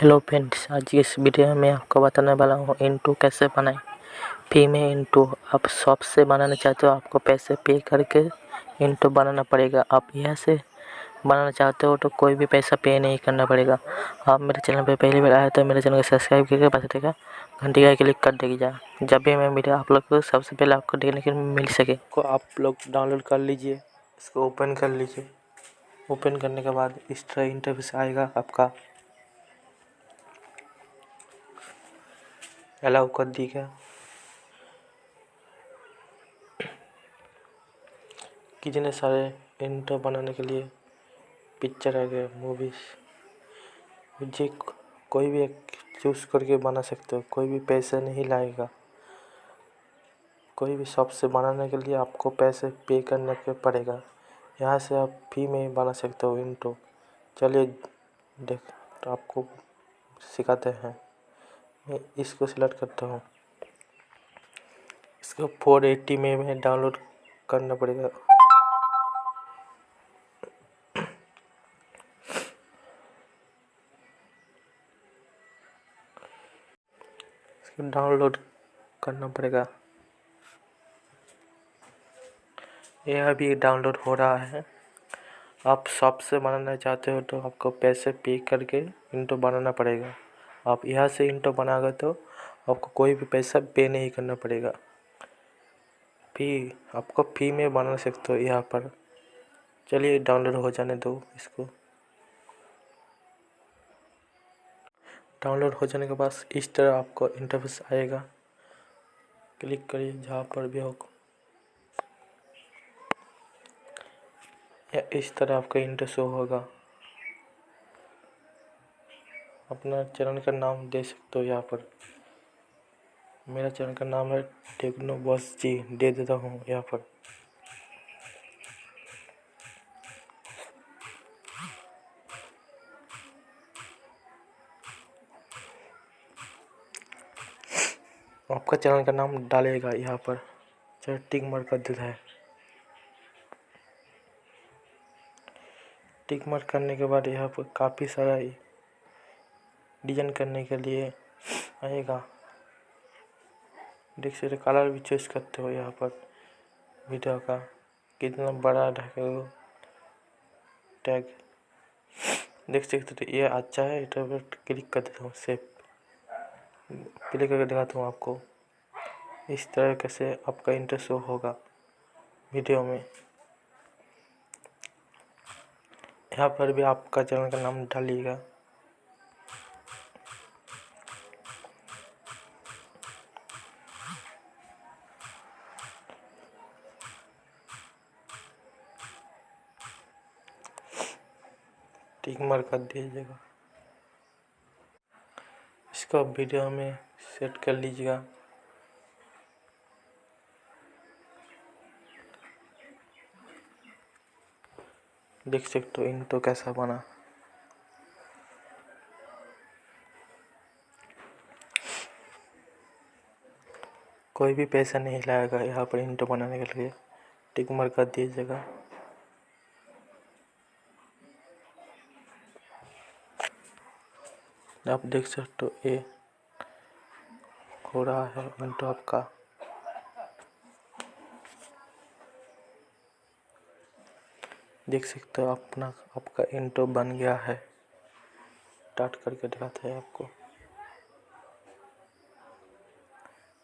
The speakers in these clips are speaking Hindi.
हेलो फ्रेंड्स आज इस वीडियो में आपको बताने वाला हूँ इंटू कैसे बनाएँ। फ्री में इंटू आप शॉप से बनाना चाहते हो, आपको पैसे पे करके इंटू बनाना पड़ेगा। आप यहाँ से बनाना चाहते हो तो कोई भी पैसा पे नहीं करना पड़ेगा। आप मेरे चैनल पे पहली बार आए तो मेरे चैनल को सब्सक्राइब करके पास देगा घंटी का क्लिक कर देगा जब भी मैं वीडियो आप लोग को सबसे पहले आपको देखने के मिल सके। को आप लोग डाउनलोड कर लीजिए। इसको ओपन कर लीजिए। ओपन करने के बाद इस तरह इंटरफेस आएगा आपका। अलाउ कर दी क्या? कितने सारे इंटर बनाने के लिए पिक्चर आ गए मूवीज़ मुझे कोई भी एक चूज़ करके बना सकते हो, कोई भी पैसे नहीं लाएगा। कोई भी शॉप से बनाने के लिए आपको पैसे पे करने के पड़ेगा। यहाँ से आप फ्री में ही बना सकते हो इंटो चलिए, देख तो आपको सिखाते हैं। मैं इसको सिलेक्ट करता हूँ। इसको फोर एट्टी में मैं डाउनलोड करना पड़ेगा। इसको डाउनलोड करना पड़ेगा। यह अभी डाउनलोड हो रहा है। आप शॉप से बनाना चाहते हो तो आपको पैसे पे करके इंटो बनाना पड़ेगा। आप यहाँ से इंटो बनाओगे तो आपको कोई भी पैसा पे नहीं करना पड़ेगा। फ़ी आपको फ़ी में बना सकते हो यहाँ पर। चलिए डाउनलोड हो जाने दो इसको। डाउनलोड हो जाने के बाद इस तरह आपको इंटरफेस आएगा। क्लिक करिए जहाँ पर भी हो। या इस तरह आपका इंटर शो होगा। अपना चैनल का नाम दे सकते हो यहाँ पर। मेरा चैनल का नाम है टेक्नो बॉस जी, दे देता हूँ यहाँ पर। आपका चैनल का नाम डालेगा यहाँ पर। चाहे टिक मार कर देता है। टिक मार करने के बाद यहाँ पर काफ़ी सारा डिज़ाइन करने के लिए आएगा। देख सकते कलर भी चॉइस करते हो यहाँ पर। वीडियो का कितना बड़ा ढके टैग देख सकते तो ये अच्छा है, इधर पर क्लिक कर देता हूँ सेव क्लिक करके दिखाता हूँ आपको, इस तरह से आपका इंटरेस्ट शो होगा वीडियो में। यहाँ पर भी आपका चैनल का नाम डालिएगा। टिक मार कर दीजिएगा। इसको वीडियो में सेट कर लीजिएगा। देख सकते हो, इन तो कैसा बना। कोई भी पैसा नहीं लाएगा यहाँ पर इंटो बनाने के लिए। टिक मार कर दीजिएगा। आप देख सकते हो, ये हो रहा है मिनटो आपका देख सकते हो अपना, आपका इंटो बन गया है। स्टार्ट करके दिखाते हैं आपको।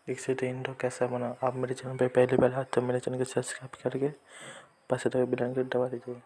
देख सकते इंटो कैसा बना। आप मेरे चैनल पे पहली बार आते तो मेरे चैनल को सब्सक्राइब करके पास बिल दबा दीजिए।